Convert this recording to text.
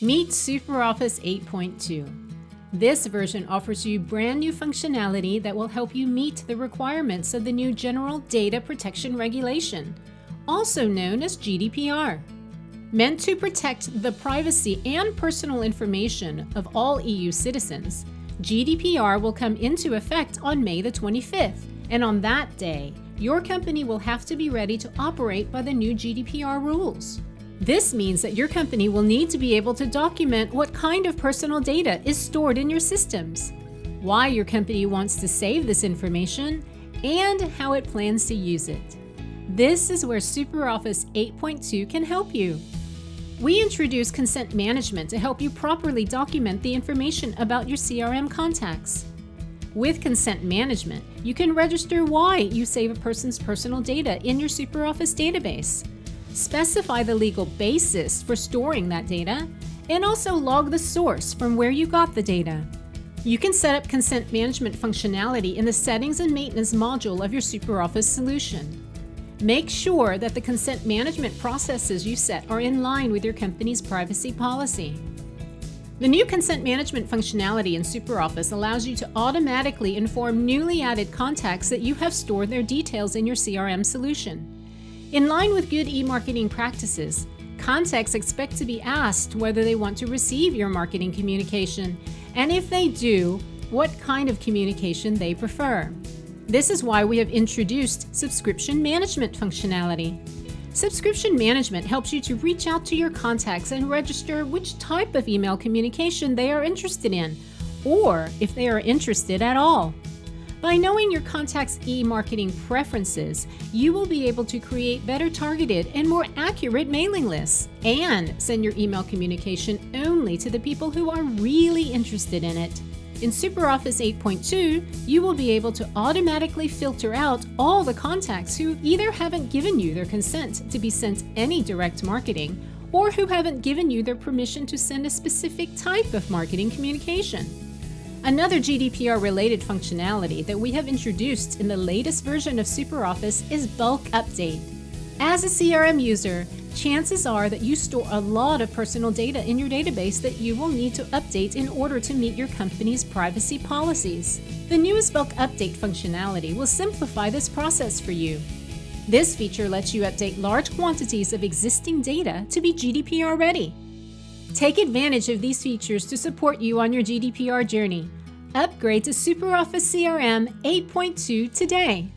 Meet SuperOffice 8.2. This version offers you brand new functionality that will help you meet the requirements of the new General Data Protection Regulation, also known as GDPR. Meant to protect the privacy and personal information of all EU citizens, GDPR will come into effect on May the 25th, and on that day, your company will have to be ready to operate by the new GDPR rules. This means that your company will need to be able to document what kind of personal data is stored in your systems, why your company wants to save this information, and how it plans to use it. This is where SuperOffice 8.2 can help you. We introduce consent management to help you properly document the information about your CRM contacts. With consent management, you can register why you save a person's personal data in your SuperOffice database specify the legal basis for storing that data, and also log the source from where you got the data. You can set up consent management functionality in the Settings and Maintenance module of your SuperOffice solution. Make sure that the consent management processes you set are in line with your company's privacy policy. The new consent management functionality in SuperOffice allows you to automatically inform newly added contacts that you have stored their details in your CRM solution. In line with good e-marketing practices, contacts expect to be asked whether they want to receive your marketing communication, and if they do, what kind of communication they prefer. This is why we have introduced subscription management functionality. Subscription management helps you to reach out to your contacts and register which type of email communication they are interested in, or if they are interested at all. By knowing your contact's e-marketing preferences, you will be able to create better targeted and more accurate mailing lists and send your email communication only to the people who are really interested in it. In SuperOffice 8.2, you will be able to automatically filter out all the contacts who either haven't given you their consent to be sent any direct marketing or who haven't given you their permission to send a specific type of marketing communication. Another GDPR-related functionality that we have introduced in the latest version of SuperOffice is Bulk Update. As a CRM user, chances are that you store a lot of personal data in your database that you will need to update in order to meet your company's privacy policies. The newest Bulk Update functionality will simplify this process for you. This feature lets you update large quantities of existing data to be GDPR ready. Take advantage of these features to support you on your GDPR journey. Upgrade to SuperOffice CRM 8.2 today.